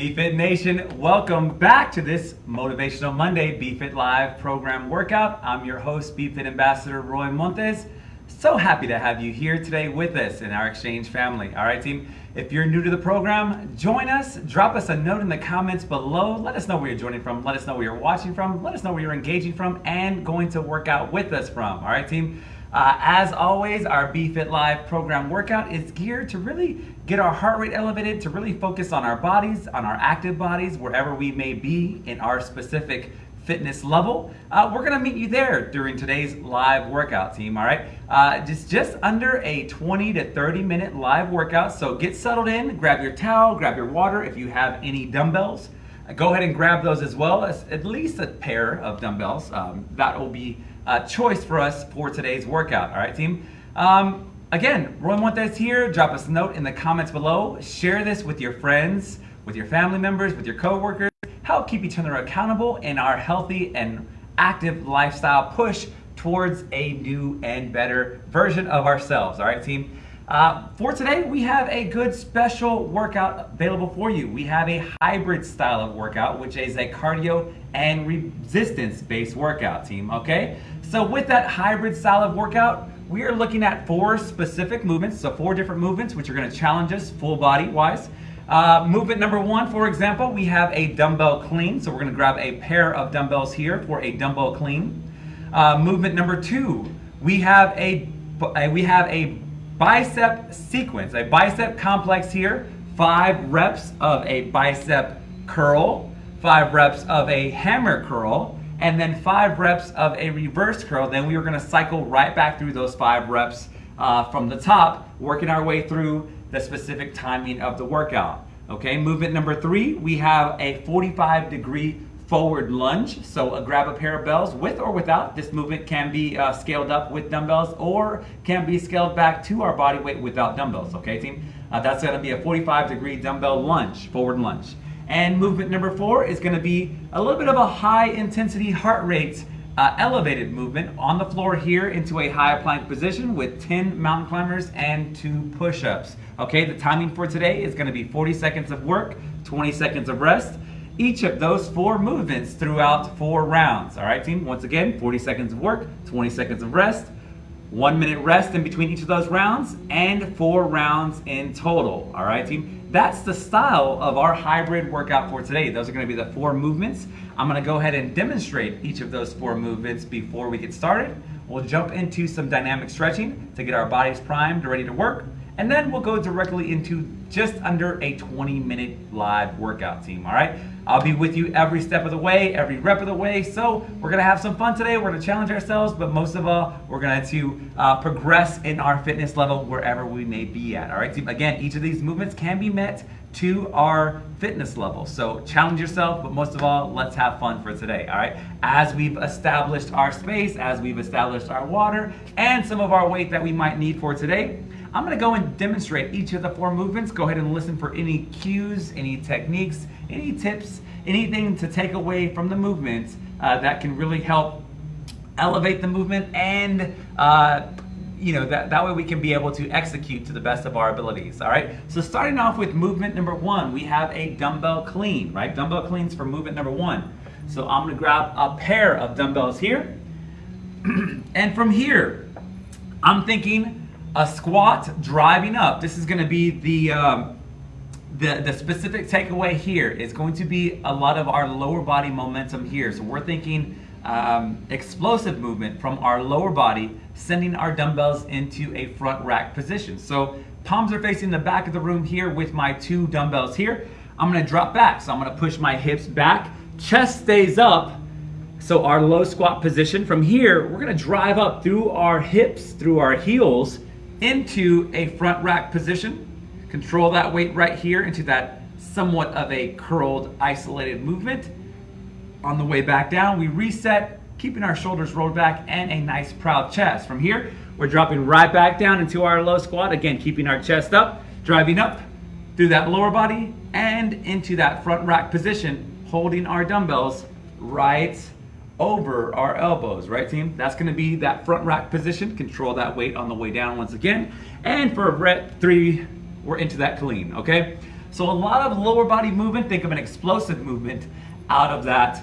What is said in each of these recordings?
BFit Nation, welcome back to this Motivational Monday BFit Live program workout. I'm your host, BFit Ambassador Roy Montes. So happy to have you here today with us in our exchange family. All right, team. If you're new to the program, join us. Drop us a note in the comments below. Let us know where you're joining from. Let us know where you're watching from. Let us know where you're engaging from and going to work out with us from. All right, team. Uh, as always, our BFit Live program workout is geared to really get our heart rate elevated, to really focus on our bodies, on our active bodies, wherever we may be in our specific fitness level. Uh, we're gonna meet you there during today's live workout team, all right? Uh, just, just under a 20 to 30 minute live workout, so get settled in, grab your towel, grab your water if you have any dumbbells. Go ahead and grab those as well, as at least a pair of dumbbells. Um, that will be a choice for us for today's workout, all right team? Um, again, Roy Montes here, drop us a note in the comments below, share this with your friends, with your family members, with your coworkers, help keep each other accountable in our healthy and active lifestyle push towards a new and better version of ourselves. All right, team? Uh, for today, we have a good special workout available for you. We have a hybrid style of workout, which is a cardio and resistance based workout, team. Okay? So, with that hybrid style of workout, we are looking at four specific movements. So, four different movements, which are going to challenge us full body wise. Uh, movement number one, for example, we have a dumbbell clean. So we're gonna grab a pair of dumbbells here for a dumbbell clean. Uh, movement number two, we have a, we have a bicep sequence, a bicep complex here. Five reps of a bicep curl, five reps of a hammer curl, and then five reps of a reverse curl. Then we are gonna cycle right back through those five reps uh, from the top, working our way through the specific timing of the workout. Okay, movement number three, we have a 45 degree forward lunge. So uh, grab a pair of bells with or without. This movement can be uh, scaled up with dumbbells or can be scaled back to our body weight without dumbbells. Okay, team? Uh, that's gonna be a 45 degree dumbbell lunge, forward lunge. And movement number four is gonna be a little bit of a high intensity heart rate uh, elevated movement on the floor here into a high plank position with 10 mountain climbers and two push-ups. Okay, the timing for today is gonna be 40 seconds of work, 20 seconds of rest. Each of those four movements throughout four rounds. All right, team, once again, 40 seconds of work, 20 seconds of rest, one minute rest in between each of those rounds, and four rounds in total. All right, team? That's the style of our hybrid workout for today. Those are gonna be the four movements. I'm gonna go ahead and demonstrate each of those four movements before we get started. We'll jump into some dynamic stretching to get our bodies primed, and ready to work. And then we'll go directly into just under a 20 minute live workout team, all right? I'll be with you every step of the way, every rep of the way. So we're gonna have some fun today. We're gonna challenge ourselves, but most of all, we're gonna to uh, progress in our fitness level wherever we may be at, all right? Team? Again, each of these movements can be met to our fitness level. So challenge yourself, but most of all, let's have fun for today, all right? As we've established our space, as we've established our water, and some of our weight that we might need for today, I'm gonna go and demonstrate each of the four movements. Go ahead and listen for any cues, any techniques, any tips, anything to take away from the movement uh, that can really help elevate the movement and uh, you know, that, that way we can be able to execute to the best of our abilities, all right? So starting off with movement number one, we have a dumbbell clean, right? Dumbbell cleans for movement number one. So I'm gonna grab a pair of dumbbells here. and from here, I'm thinking a squat driving up. This is going to be the, um, the, the specific takeaway here is going to be a lot of our lower body momentum here. So we're thinking um, explosive movement from our lower body, sending our dumbbells into a front rack position. So palms are facing the back of the room here with my two dumbbells here. I'm gonna drop back. So I'm gonna push my hips back, chest stays up. So our low squat position from here, we're gonna drive up through our hips, through our heels, into a front rack position. Control that weight right here into that somewhat of a curled, isolated movement. On the way back down, we reset, keeping our shoulders rolled back and a nice proud chest. From here, we're dropping right back down into our low squat. Again, keeping our chest up, driving up through that lower body and into that front rack position, holding our dumbbells right over our elbows, right team? That's gonna be that front rack position. Control that weight on the way down once again. And for rep three, we're into that clean, okay? So a lot of lower body movement, think of an explosive movement out of that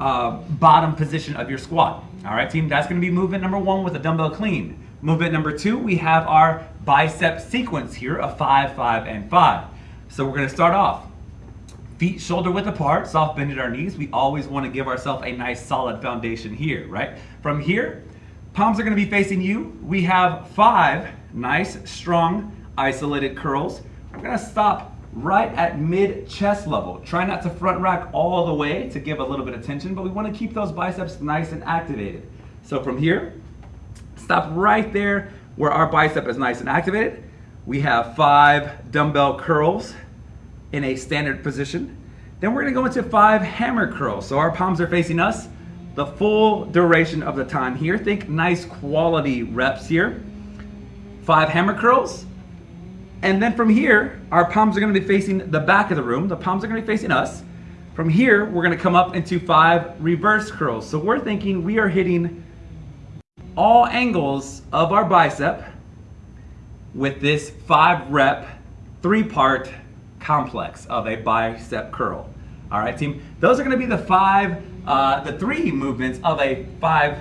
uh, bottom position of your squat. All right, team, that's gonna be movement number one with a dumbbell clean. Movement number two, we have our bicep sequence here of five, five, and five. So we're gonna start off. Feet shoulder width apart, soft bend at our knees. We always wanna give ourselves a nice solid foundation here, right? From here, palms are gonna be facing you. We have five nice, strong, isolated curls. We're gonna stop right at mid chest level. Try not to front rack all the way to give a little bit of tension, but we wanna keep those biceps nice and activated. So from here, stop right there where our bicep is nice and activated. We have five dumbbell curls in a standard position. Then we're gonna go into five hammer curls. So our palms are facing us the full duration of the time here. Think nice quality reps here. Five hammer curls, and then from here, our palms are gonna be facing the back of the room. The palms are gonna be facing us. From here, we're gonna come up into five reverse curls. So we're thinking we are hitting all angles of our bicep with this five rep, three part complex of a bicep curl. All right, team. Those are gonna be the five, uh, the three movements of a five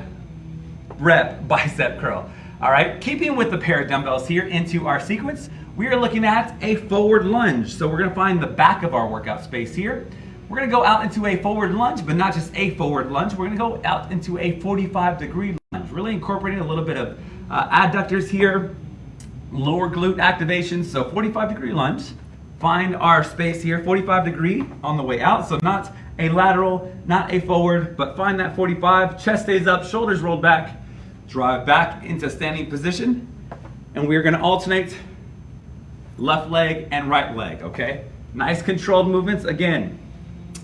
rep bicep curl. All right, keeping with the pair of dumbbells here into our sequence, we are looking at a forward lunge. So we're gonna find the back of our workout space here. We're gonna go out into a forward lunge, but not just a forward lunge. We're gonna go out into a 45 degree lunge, really incorporating a little bit of uh, adductors here, lower glute activation. So 45 degree lunge. Find our space here, 45 degree on the way out. So not a lateral, not a forward, but find that 45. Chest stays up, shoulders rolled back. Drive back into standing position. And we're gonna alternate left leg and right leg, okay? Nice controlled movements. Again,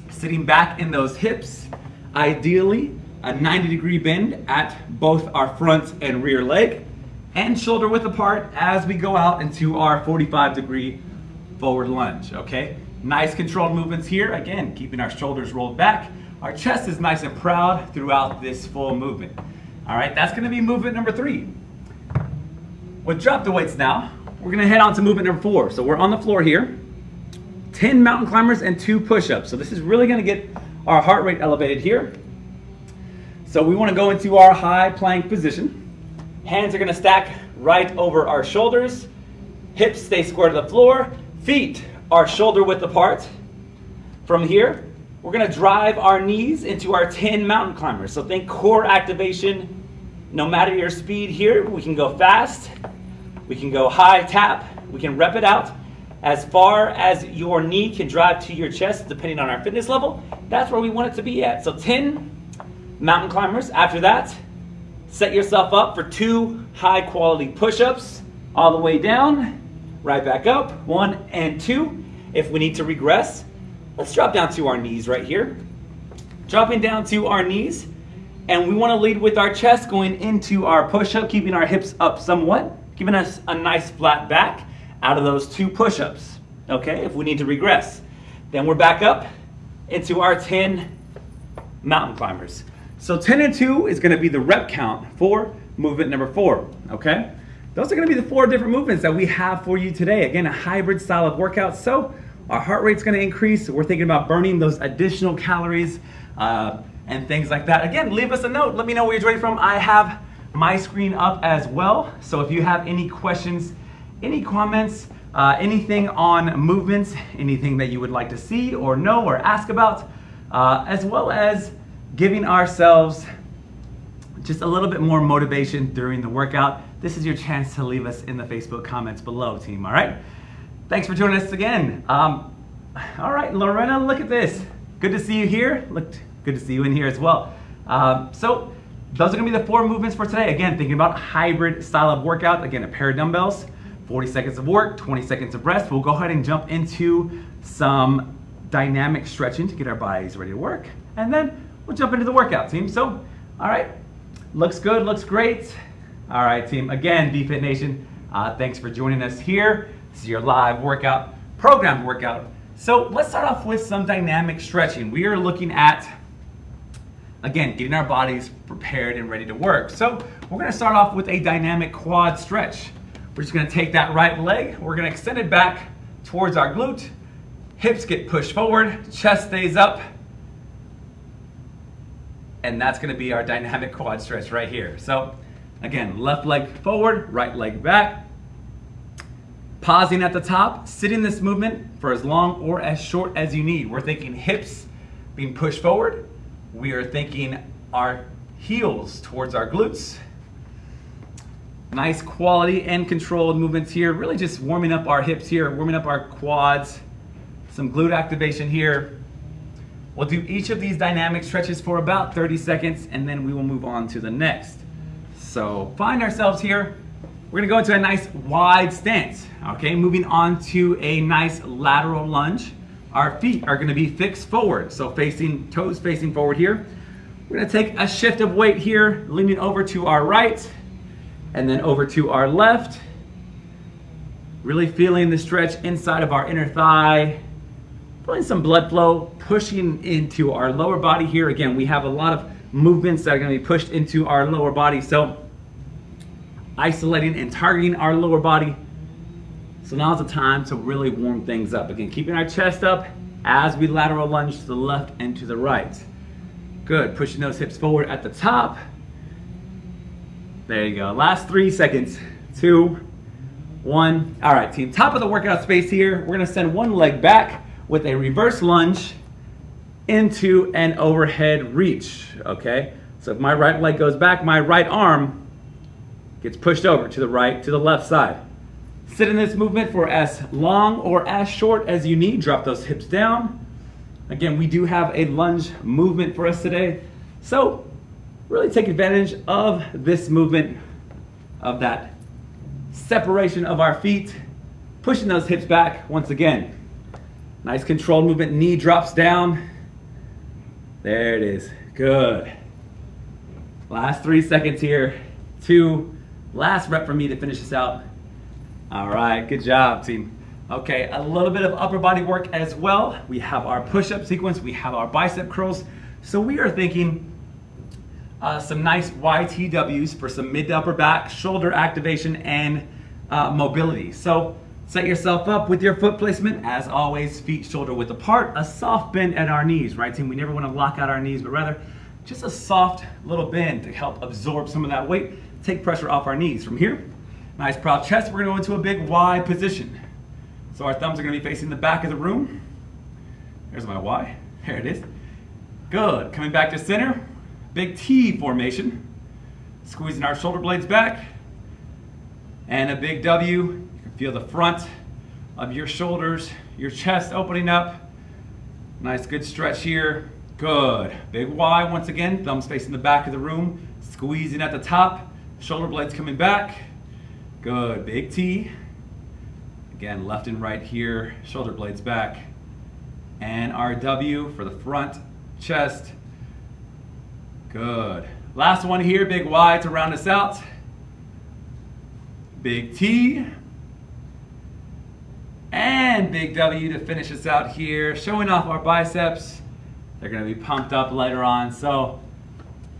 sitting back in those hips, ideally a 90 degree bend at both our front and rear leg and shoulder width apart as we go out into our 45 degree forward lunge, okay? Nice controlled movements here. Again, keeping our shoulders rolled back. Our chest is nice and proud throughout this full movement. All right, that's gonna be movement number three. With drop the weights now, we're gonna head on to movement number four. So we're on the floor here, 10 mountain climbers and two push-ups. So this is really gonna get our heart rate elevated here. So we wanna go into our high plank position. Hands are gonna stack right over our shoulders. Hips stay square to the floor. Feet are shoulder width apart. From here, we're gonna drive our knees into our 10 mountain climbers. So think core activation. No matter your speed here, we can go fast, we can go high tap, we can rep it out as far as your knee can drive to your chest, depending on our fitness level. That's where we want it to be at. So 10 mountain climbers. After that, set yourself up for two high quality push-ups all the way down, right back up, one and two. If we need to regress, let's drop down to our knees right here. Dropping down to our knees, and we wanna lead with our chest going into our push-up, keeping our hips up somewhat giving us a nice flat back out of those two push-ups, okay, if we need to regress. Then we're back up into our 10 mountain climbers. So 10 and 2 is gonna be the rep count for movement number four, okay? Those are gonna be the four different movements that we have for you today. Again, a hybrid style of workout. So our heart rate's gonna increase. We're thinking about burning those additional calories uh, and things like that. Again, leave us a note. Let me know where you're joining from. I have my screen up as well. So if you have any questions, any comments, uh, anything on movements, anything that you would like to see or know or ask about, uh, as well as giving ourselves just a little bit more motivation during the workout, this is your chance to leave us in the Facebook comments below, team, all right? Thanks for joining us again. Um, all right, Lorena, look at this. Good to see you here. Looked good to see you in here as well. Um, so those are gonna be the four movements for today. Again, thinking about hybrid style of workout. Again, a pair of dumbbells, 40 seconds of work, 20 seconds of rest. We'll go ahead and jump into some dynamic stretching to get our bodies ready to work. And then we'll jump into the workout, team. So, all right, looks good, looks great. All right, team. Again, BFit Nation, uh, thanks for joining us here. This is your live workout, programmed workout. So let's start off with some dynamic stretching. We are looking at Again, getting our bodies prepared and ready to work. So we're gonna start off with a dynamic quad stretch. We're just gonna take that right leg, we're gonna extend it back towards our glute, hips get pushed forward, chest stays up, and that's gonna be our dynamic quad stretch right here. So again, left leg forward, right leg back. Pausing at the top, sitting this movement for as long or as short as you need. We're thinking hips being pushed forward. We are thinking our heels towards our glutes. Nice quality and controlled movements here. Really just warming up our hips here, warming up our quads. Some glute activation here. We'll do each of these dynamic stretches for about 30 seconds and then we will move on to the next. So find ourselves here. We're gonna go into a nice wide stance, okay? Moving on to a nice lateral lunge. Our feet are gonna be fixed forward, so facing, toes facing forward here. We're gonna take a shift of weight here, leaning over to our right, and then over to our left. Really feeling the stretch inside of our inner thigh, feeling some blood flow, pushing into our lower body here. Again, we have a lot of movements that are gonna be pushed into our lower body. So isolating and targeting our lower body. So now's the time to really warm things up. Again, keeping our chest up as we lateral lunge to the left and to the right. Good, pushing those hips forward at the top. There you go, last three seconds. Two, one. All right, team, top of the workout space here. We're gonna send one leg back with a reverse lunge into an overhead reach, okay? So if my right leg goes back, my right arm gets pushed over to the right, to the left side. Sit in this movement for as long or as short as you need. Drop those hips down. Again, we do have a lunge movement for us today. So really take advantage of this movement, of that separation of our feet, pushing those hips back once again. Nice controlled movement, knee drops down. There it is, good. Last three seconds here. Two, last rep for me to finish this out. All right, good job team. Okay, a little bit of upper body work as well. We have our push-up sequence, we have our bicep curls. So we are thinking uh, some nice YTWs for some mid to upper back, shoulder activation, and uh, mobility. So Set yourself up with your foot placement. As always, feet shoulder width apart. A soft bend at our knees, right team? We never want to lock out our knees, but rather just a soft little bend to help absorb some of that weight, take pressure off our knees. From here, nice proud chest. We're to go into a big Y position. So our thumbs are going to be facing the back of the room. There's my Y. There it is. Good. Coming back to center. Big T formation. Squeezing our shoulder blades back. And a big W you can Feel the front of your shoulders, your chest opening up. Nice good stretch here. Good. Big Y once again, thumbs facing the back of the room, squeezing at the top, shoulder blades coming back. Good. Big T. Again, left and right here, shoulder blades back. And our W for the front, chest. Good. Last one here, big Y to round us out. Big T. And big W to finish us out here, showing off our biceps. They're gonna be pumped up later on, so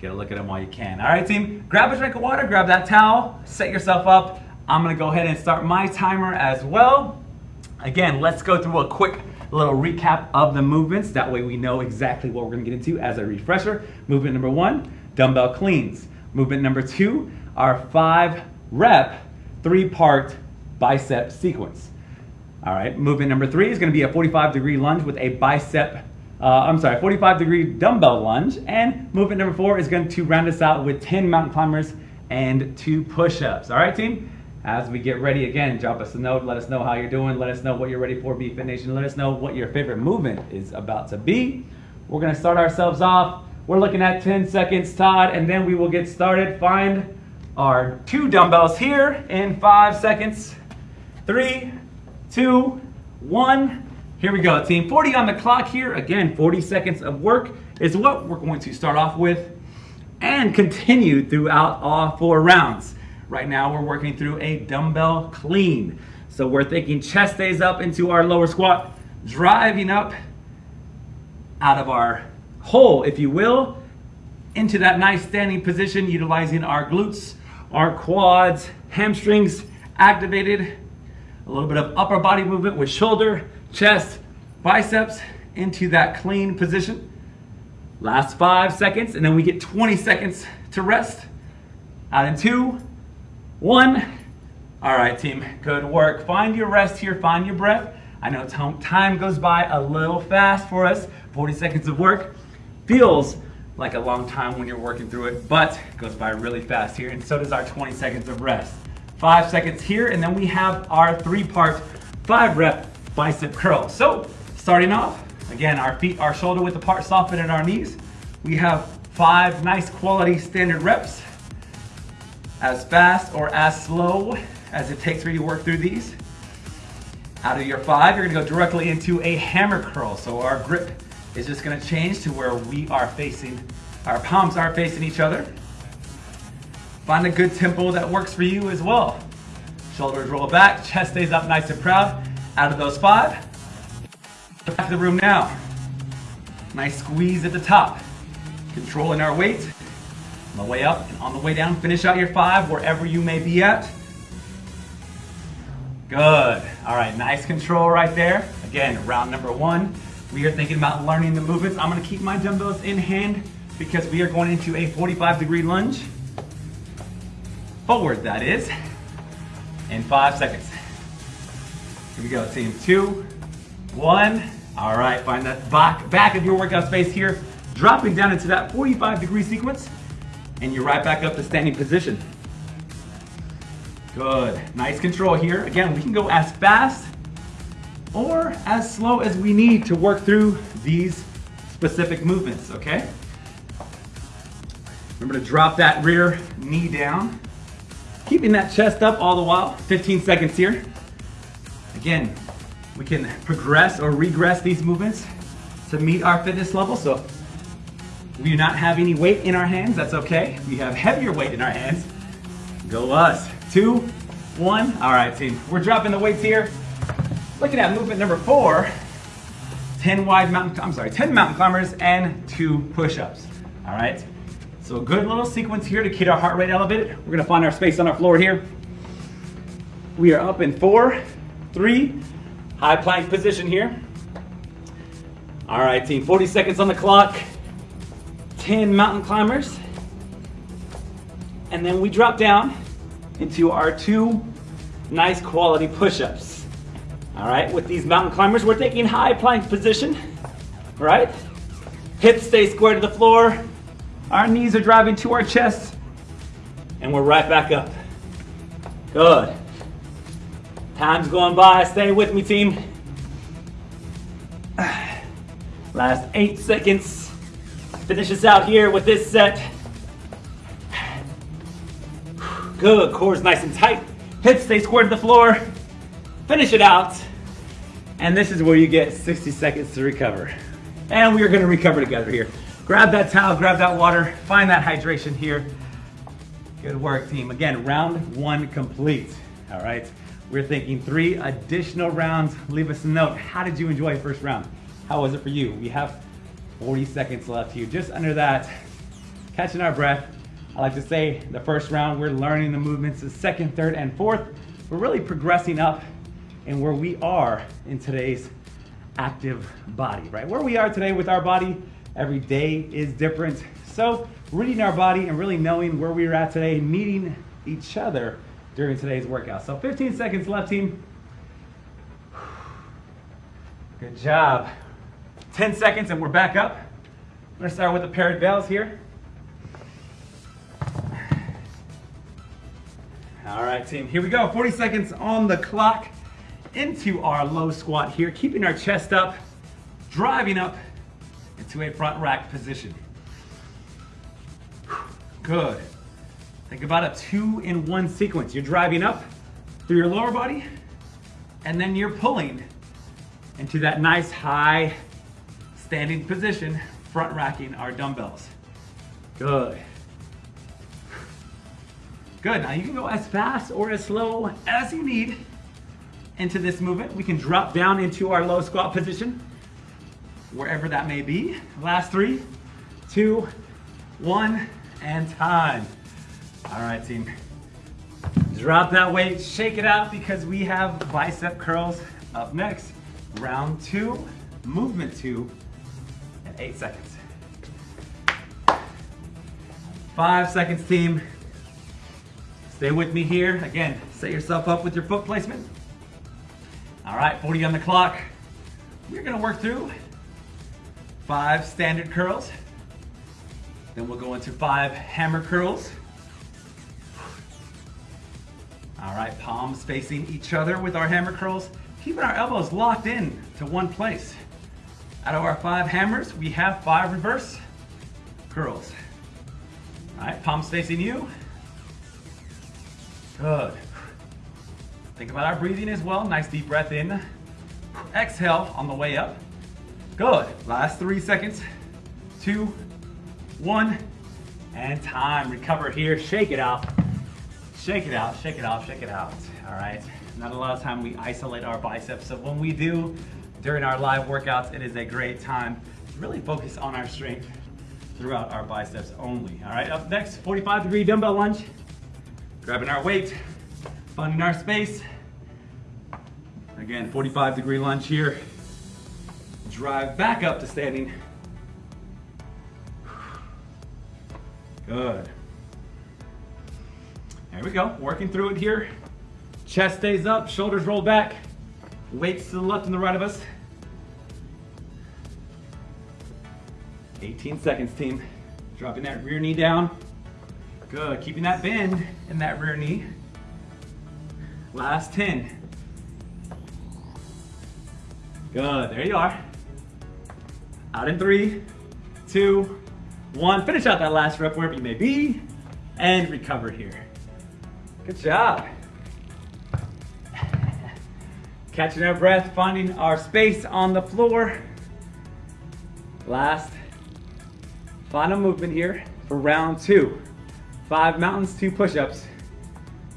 get a look at them while you can. All right, team, grab a drink of water, grab that towel, set yourself up. I'm gonna go ahead and start my timer as well. Again, let's go through a quick little recap of the movements. That way we know exactly what we're gonna get into as a refresher. Movement number one, dumbbell cleans. Movement number two, our five rep, three part bicep sequence. All right, movement number three is gonna be a 45 degree lunge with a bicep, uh, I'm sorry, 45 degree dumbbell lunge. And movement number four is going to round us out with 10 mountain climbers and two push-ups. All right, team? As we get ready again, drop us a note, let us know how you're doing, let us know what you're ready for, BFit Nation, let us know what your favorite movement is about to be. We're gonna start ourselves off. We're looking at 10 seconds, Todd, and then we will get started. Find our two dumbbells here in five seconds. Three, two, one. Here we go, team. 40 on the clock here. Again, 40 seconds of work is what we're going to start off with and continue throughout all four rounds. Right now, we're working through a dumbbell clean. So we're thinking chest stays up into our lower squat, driving up out of our hole, if you will, into that nice standing position, utilizing our glutes, our quads, hamstrings activated, a little bit of upper body movement with shoulder, chest, biceps into that clean position. Last five seconds, and then we get 20 seconds to rest. Out in two, one. All right, team, good work. Find your rest here, find your breath. I know time goes by a little fast for us. 40 seconds of work feels like a long time when you're working through it, but it goes by really fast here, and so does our 20 seconds of rest. Five seconds here, and then we have our three-part, five-rep bicep curl. So, starting off, again, our feet are shoulder width apart, soften at our knees. We have five nice quality standard reps, as fast or as slow as it takes for you to work through these. Out of your five, you're gonna go directly into a hammer curl. So our grip is just gonna change to where we are facing, our palms are facing each other. Find a good tempo that works for you as well. Shoulders roll back, chest stays up nice and proud. Out of those five, back to the room now. Nice squeeze at the top. Controlling our weight. On the way up and on the way down, finish out your five wherever you may be at. Good. All right, nice control right there. Again, round number one. We are thinking about learning the movements. I'm gonna keep my dumbbells in hand because we are going into a 45 degree lunge. Forward, that is. In five seconds. Here we go, team. Two, one. All right, find that back, back of your workout space here. Dropping down into that 45 degree sequence. And you're right back up to standing position. Good, nice control here. Again, we can go as fast or as slow as we need to work through these specific movements, okay? Remember to drop that rear knee down. Keeping that chest up all the while, 15 seconds here. Again, we can progress or regress these movements to meet our fitness level. So we do not have any weight in our hands, that's okay. We have heavier weight in our hands. Go us. Two, one. All right, team. We're dropping the weights here. Looking at movement number four, 10 wide mountain, I'm sorry, 10 mountain climbers and two push-ups. All right, so a good little sequence here to keep our heart rate elevated. We're gonna find our space on our floor here. We are up in four, three, high plank position here. All right, team, 40 seconds on the clock. 10 mountain climbers. And then we drop down into our two nice quality push-ups. All right, with these mountain climbers, we're taking high plank position, right? Hips stay square to the floor. Our knees are driving to our chest, and we're right back up. Good. Time's going by, stay with me, team. Last eight seconds. Finish us out here with this set. Good, core's nice and tight. Hips stay square to the floor finish it out. And this is where you get 60 seconds to recover. And we are gonna recover together here. Grab that towel, grab that water, find that hydration here. Good work, team. Again, round one complete, all right? We're thinking three additional rounds. Leave us a note. How did you enjoy first round? How was it for you? We have 40 seconds left here, just under that, catching our breath. I like to say the first round, we're learning the movements. The second, third, and fourth, we're really progressing up and where we are in today's active body, right? Where we are today with our body, every day is different. So reading our body and really knowing where we are at today, meeting each other during today's workout. So 15 seconds left, team. Good job. 10 seconds and we're back up. I'm gonna start with the paired bells here. All right, team, here we go. 40 seconds on the clock into our low squat here, keeping our chest up, driving up into a front rack position. Good. Think about a two in one sequence. You're driving up through your lower body, and then you're pulling into that nice high standing position, front racking our dumbbells. Good. Good, now you can go as fast or as slow as you need into this movement. We can drop down into our low squat position, wherever that may be. Last three, two, one, and time. All right, team. Drop that weight, shake it out because we have bicep curls up next. Round two, movement two in eight seconds. Five seconds, team. Stay with me here. Again, set yourself up with your foot placement. All right, 40 on the clock. We're gonna work through five standard curls. Then we'll go into five hammer curls. All right, palms facing each other with our hammer curls, keeping our elbows locked in to one place. Out of our five hammers, we have five reverse curls. All right, palms facing you. Good. Think about our breathing as well. Nice deep breath in. Exhale on the way up. Good. Last three seconds. Two, one, and time. Recover here. Shake it out. Shake it out, shake it out, shake it out. All right. Not a lot of time we isolate our biceps. So when we do during our live workouts, it is a great time to really focus on our strength throughout our biceps only. All right, up next, 45 degree dumbbell lunge. Grabbing our weight, finding our space. Again, 45 degree lunge here. Drive back up to standing. Good. There we go, working through it here. Chest stays up, shoulders roll back. Weights to the left and the right of us. 18 seconds, team. Dropping that rear knee down. Good, keeping that bend in that rear knee. Last 10. Good, there you are. Out in three, two, one. Finish out that last rep wherever you may be and recover here. Good job. Catching our breath, finding our space on the floor. Last final movement here for round two. Five mountains, two push-ups.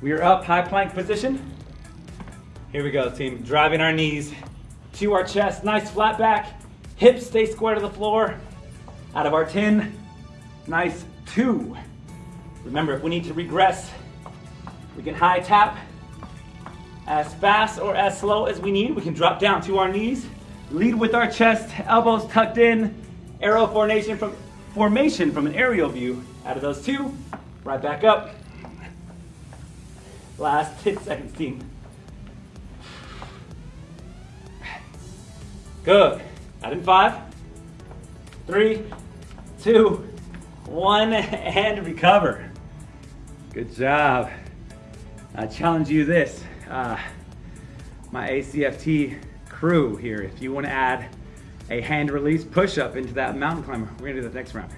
We are up, high plank position. Here we go, team. Driving our knees to our chest, nice flat back. Hips stay square to the floor. Out of our 10, nice two. Remember, if we need to regress, we can high tap as fast or as slow as we need. We can drop down to our knees, lead with our chest, elbows tucked in, arrow formation from, formation from an aerial view. Out of those two, right back up. Last 10 seconds, team. Good. Out in five, three, two, one, and recover. Good job. I challenge you this, uh, my ACFT crew here. If you want to add a hand release push-up into that mountain climber, we're gonna do the next round.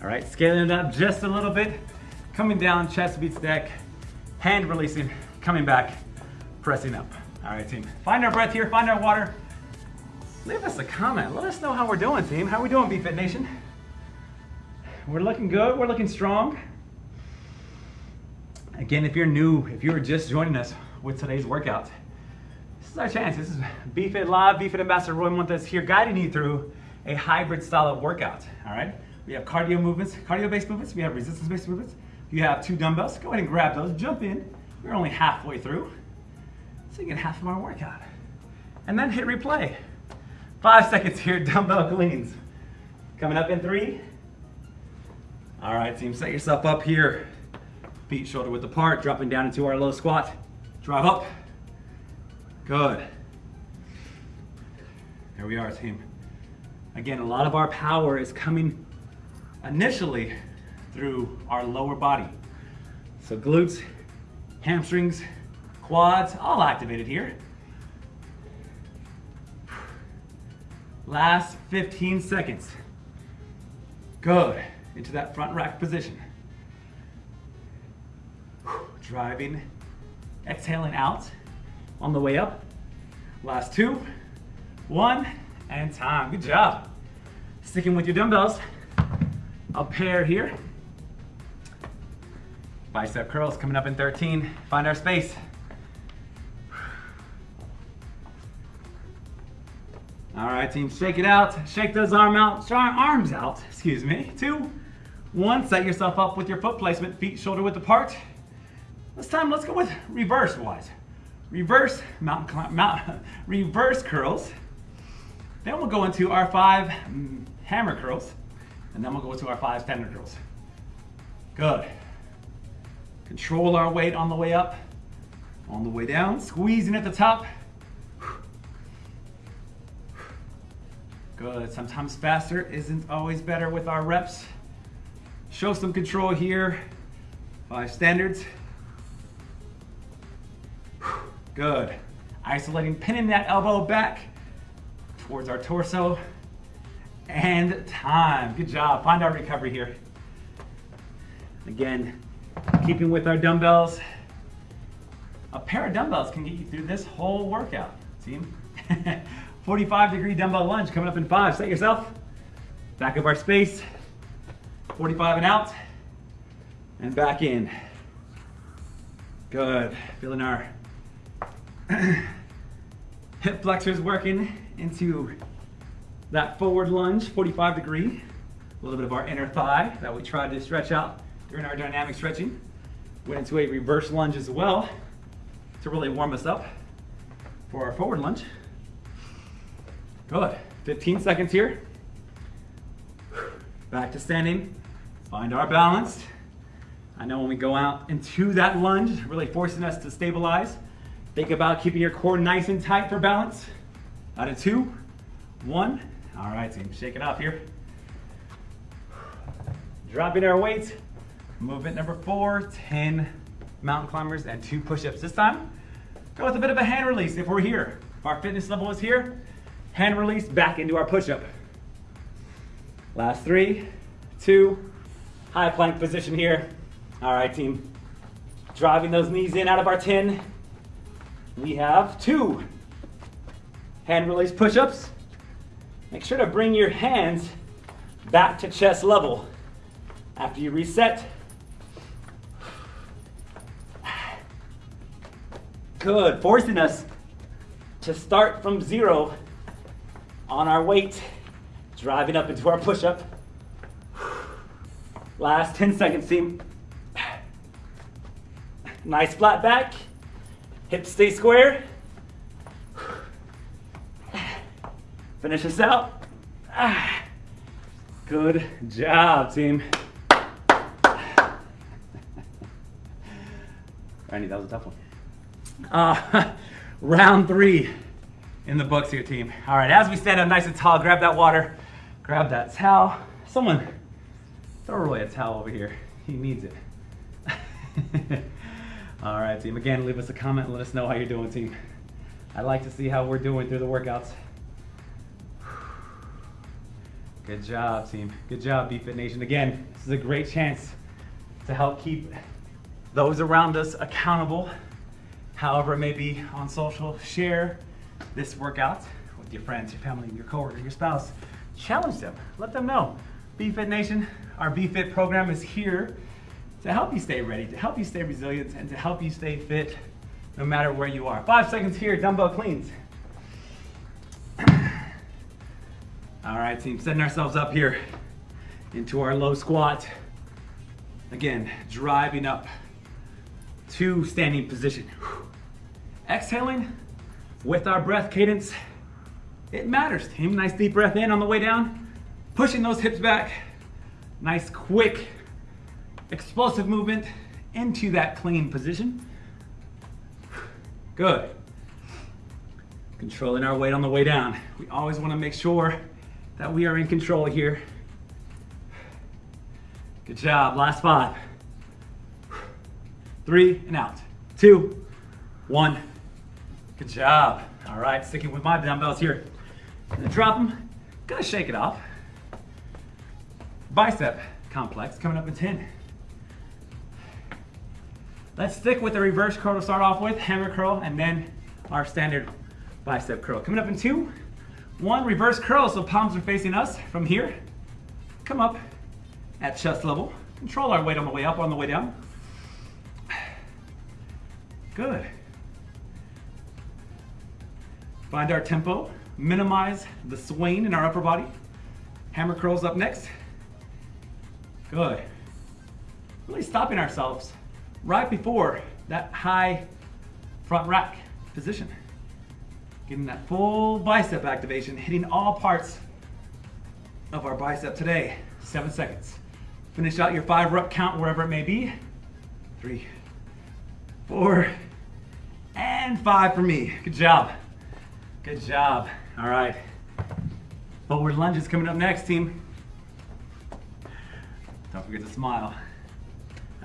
All right, scaling it up just a little bit, coming down, chest beats deck, hand releasing, coming back, pressing up. All right, team. Find our breath here, find our water. Leave us a comment. Let us know how we're doing, team. How are we doing, BFit Nation? We're looking good, we're looking strong. Again, if you're new, if you're just joining us with today's workout, this is our chance. This is BFit Live, BFit Ambassador Roy Montes here guiding you through a hybrid style of workout, all right? We have cardio movements, cardio-based movements, we have resistance-based movements. You have two dumbbells, go ahead and grab those, jump in. We're only halfway through, so you get half of our workout. And then hit replay. Five seconds here, dumbbell cleans. Coming up in three. All right, team, set yourself up here. Feet shoulder width apart, dropping down into our low squat. Drive up. Good. There we are, team. Again, a lot of our power is coming initially through our lower body. So glutes, hamstrings, quads, all activated here. Last 15 seconds. Good. Into that front rack position. Driving, exhaling out on the way up. Last two, one, and time. Good job. Sticking with your dumbbells. A pair here. Bicep curls coming up in 13. Find our space. All right, team, shake it out. Shake those arm out, arms out, excuse me. Two, one, set yourself up with your foot placement, feet shoulder width apart. This time, let's go with reverse wise. Reverse mountain climb, mount, reverse curls. Then we'll go into our five mm, hammer curls, and then we'll go into our five standard curls. Good. Control our weight on the way up, on the way down, squeezing at the top. Good, sometimes faster isn't always better with our reps. Show some control here. Five standards. Good. Isolating, pinning that elbow back towards our torso. And time. Good job. Find our recovery here. Again, keeping with our dumbbells. A pair of dumbbells can get you through this whole workout, team. 45 degree dumbbell lunge coming up in five. Set yourself. Back of our space. 45 and out. And back in. Good. Feeling our hip flexors working into that forward lunge, 45 degree. A little bit of our inner thigh that we tried to stretch out during our dynamic stretching. Went into a reverse lunge as well to really warm us up for our forward lunge. Good. 15 seconds here. Back to standing. Find our balance. I know when we go out into that lunge, really forcing us to stabilize. Think about keeping your core nice and tight for balance. Out of two, one. All right, team, shake it off here. Dropping our weights. Movement number four, 10 mountain climbers and two push-ups. This time, go with a bit of a hand release if we're here. If our fitness level is here, hand release back into our push-up. Last three, two, high plank position here. All right, team. Driving those knees in out of our 10. We have two hand release push-ups. Make sure to bring your hands back to chest level. After you reset, good, forcing us to start from zero on our weight, driving up into our push-up. Last 10 seconds, team. Nice flat back. Hips stay square. Finish this out. Good job, team. Randy, that was a tough one. Uh, round three in the books here, team. All right, as we stand up nice and tall, grab that water, grab that towel. Someone throw away a towel over here. He needs it. All right, team. Again, leave us a comment let us know how you're doing, team. I'd like to see how we're doing through the workouts. Good job, team. Good job, BFit Nation. Again, this is a great chance to help keep those around us accountable, however it may be on social. Share this workout with your friends, your family, your coworker, your spouse. Challenge them. Let them know. BFit Nation, our BFit program is here to help you stay ready, to help you stay resilient, and to help you stay fit no matter where you are. Five seconds here, dumbbell cleans. All right, team, setting ourselves up here into our low squat. Again, driving up to standing position. Exhaling with our breath cadence. It matters, team. Nice deep breath in on the way down. Pushing those hips back. Nice quick explosive movement into that clean position. Good. Controlling our weight on the way down. We always want to make sure that we are in control here. Good job. Last five. Three and out. Two, one. Good job. All right, sticking with my dumbbells here. Gonna drop them. Gonna shake it off. Bicep complex coming up in 10. Let's stick with the reverse curl to start off with, hammer curl, and then our standard bicep curl. Coming up in two, one, reverse curl, so palms are facing us from here. Come up at chest level. Control our weight on the way up, on the way down. Good. Find our tempo, minimize the swing in our upper body. Hammer curls up next. Good. Really stopping ourselves right before that high front rack position. Getting that full bicep activation, hitting all parts of our bicep today. Seven seconds. Finish out your five rep count wherever it may be. Three, four, and five for me. Good job. Good job. All right. Forward lunges coming up next, team. Don't forget to smile.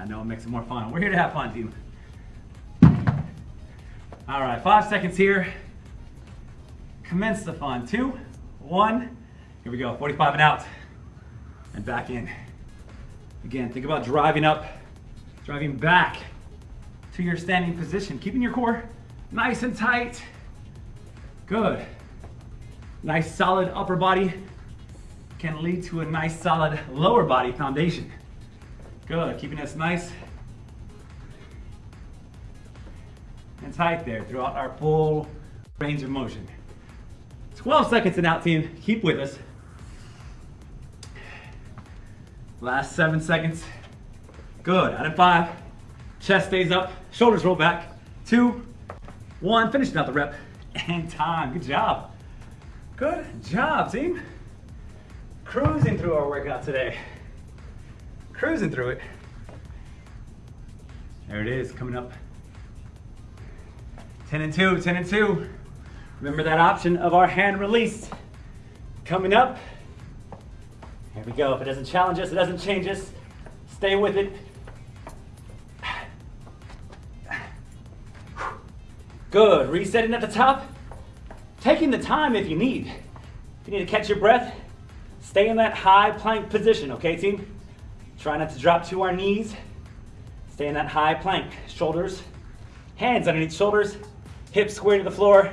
I know it makes it more fun. We're here to have fun, team. All right, five seconds here. Commence the fun. Two, one. Here we go. 45 and out. And back in. Again, think about driving up, driving back to your standing position. Keeping your core nice and tight. Good. Nice solid upper body can lead to a nice solid lower body foundation. Good, keeping us nice and tight there throughout our full range of motion. 12 seconds and out team, keep with us. Last seven seconds. Good, out of five. Chest stays up, shoulders roll back. Two, one, finishing out the rep. And time, good job. Good job, team. Cruising through our workout today. Cruising through it. There it is, coming up. 10 and 2, 10 and 2. Remember that option of our hand release. Coming up. Here we go. If it doesn't challenge us, it doesn't change us. Stay with it. Good. Resetting at the top. Taking the time if you need. If you need to catch your breath, stay in that high plank position, okay, team? Try not to drop to our knees. Stay in that high plank. Shoulders, hands underneath shoulders, hips square to the floor,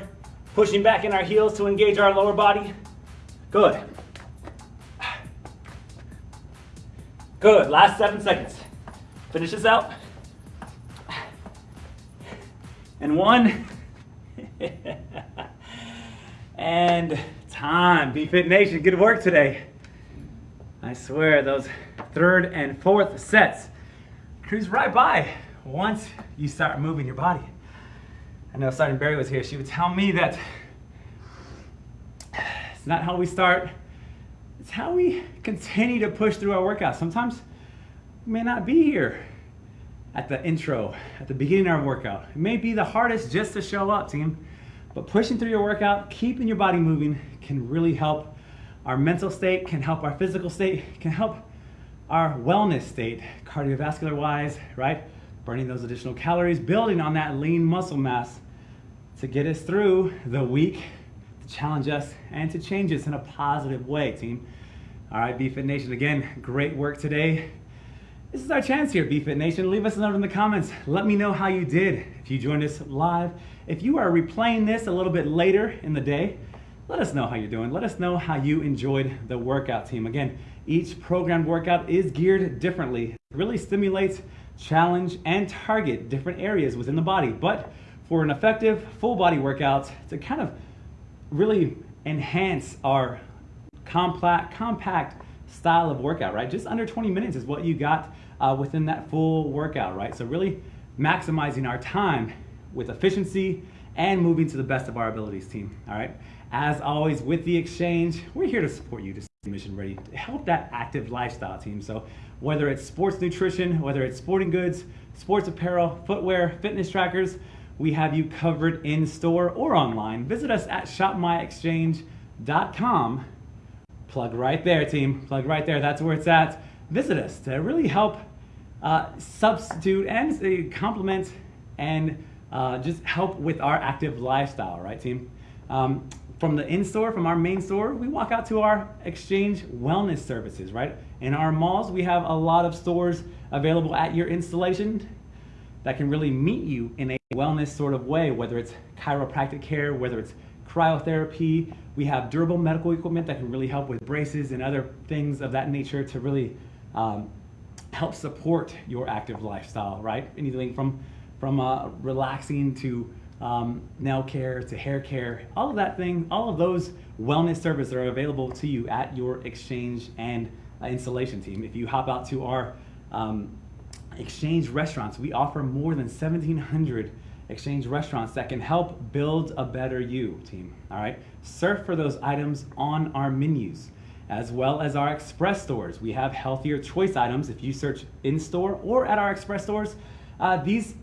pushing back in our heels to engage our lower body. Good. Good, last seven seconds. Finish this out. And one. and time. BFit Nation, good work today. I swear, those third and fourth sets cruise right by once you start moving your body. I know Sergeant Barry was here. She would tell me that it's not how we start, it's how we continue to push through our workouts. Sometimes we may not be here at the intro, at the beginning of our workout. It may be the hardest just to show up, team. But pushing through your workout, keeping your body moving can really help our mental state, can help our physical state, can help our wellness state, cardiovascular wise, right? Burning those additional calories, building on that lean muscle mass to get us through the week, to challenge us, and to change us in a positive way, team. All right, BFit Nation, again, great work today. This is our chance here, BFit Nation. Leave us a note in the comments. Let me know how you did. If you joined us live, if you are replaying this a little bit later in the day, let us know how you're doing. Let us know how you enjoyed the workout team. Again, each programmed workout is geared differently. It really stimulates, challenge, and target different areas within the body. But for an effective full body workout to kind of really enhance our compact, compact style of workout, right? Just under 20 minutes is what you got uh, within that full workout, right? So really maximizing our time with efficiency and moving to the best of our abilities team, all right? As always with the exchange, we're here to support you to mission ready, to help that active lifestyle team. So whether it's sports nutrition, whether it's sporting goods, sports apparel, footwear, fitness trackers, we have you covered in store or online. Visit us at shopmyexchange.com. Plug right there, team. Plug right there. That's where it's at. Visit us to really help uh, substitute and uh, complement and uh, just help with our active lifestyle, right, team? Um, from the in-store, from our main store, we walk out to our exchange wellness services, right? In our malls, we have a lot of stores available at your installation that can really meet you in a wellness sort of way, whether it's chiropractic care, whether it's cryotherapy. We have durable medical equipment that can really help with braces and other things of that nature to really um, help support your active lifestyle, right? Anything from from uh, relaxing to um, nail care to hair care, all of that thing, all of those wellness services are available to you at your exchange and uh, installation team. If you hop out to our um, exchange restaurants, we offer more than 1,700 Exchange restaurants that can help build a better you, team. All right, surf for those items on our menus as well as our express stores. We have healthier choice items. If you search in store or at our express stores, uh, these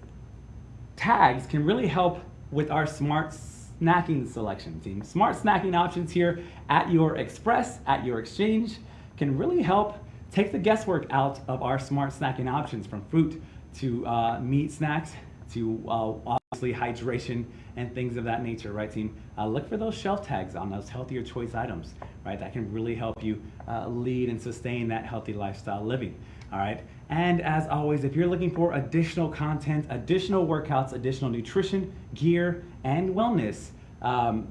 tags can really help with our smart snacking selection team. Smart snacking options here at your express, at your exchange, can really help take the guesswork out of our smart snacking options from fruit to uh, meat snacks to uh, obviously hydration and things of that nature, right team? Uh, look for those shelf tags on those healthier choice items, right? That can really help you uh, lead and sustain that healthy lifestyle living, all right? And as always, if you're looking for additional content, additional workouts, additional nutrition, gear, and wellness, um,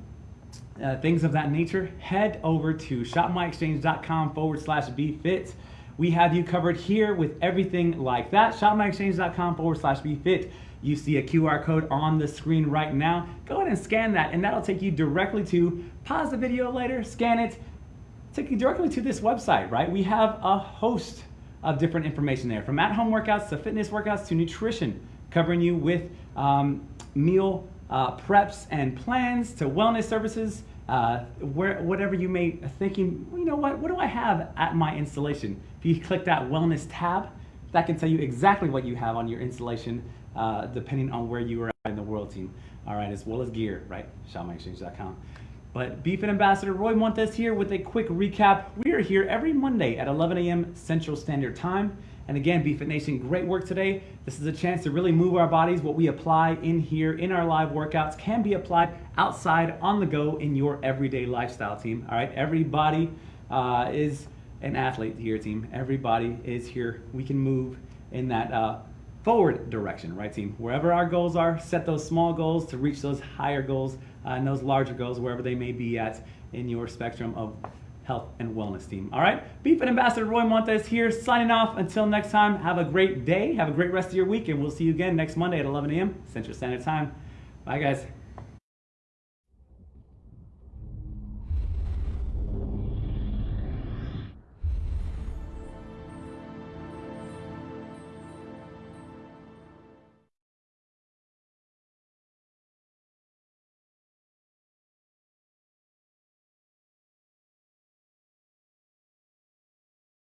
uh, things of that nature, head over to shopmyexchange.com forward slash bfit. We have you covered here with everything like that. Shopmyexchange.com forward slash bfit. You see a QR code on the screen right now. Go ahead and scan that, and that'll take you directly to pause the video later, scan it, take you directly to this website, right? We have a host of different information there, from at-home workouts to fitness workouts to nutrition, covering you with um, meal uh, preps and plans to wellness services, uh, where, whatever you may thinking, you know what, what do I have at my installation? If you click that wellness tab, that can tell you exactly what you have on your installation uh, depending on where you are in the world team. All right, as well as gear, right? ShopMyExchange.com. But BFit Ambassador Roy Montes here with a quick recap. We are here every Monday at 11 a.m. Central Standard Time. And again, BFit Nation, great work today. This is a chance to really move our bodies. What we apply in here in our live workouts can be applied outside on the go in your everyday lifestyle team. All right, everybody uh, is an athlete here, team. Everybody is here. We can move in that uh, forward direction, right team? Wherever our goals are, set those small goals to reach those higher goals uh, and those larger goals, wherever they may be at in your spectrum of health and wellness team. All right, BFit Ambassador Roy Montes here, signing off. Until next time, have a great day, have a great rest of your week, and we'll see you again next Monday at 11 a.m. Central Standard Time. Bye, guys.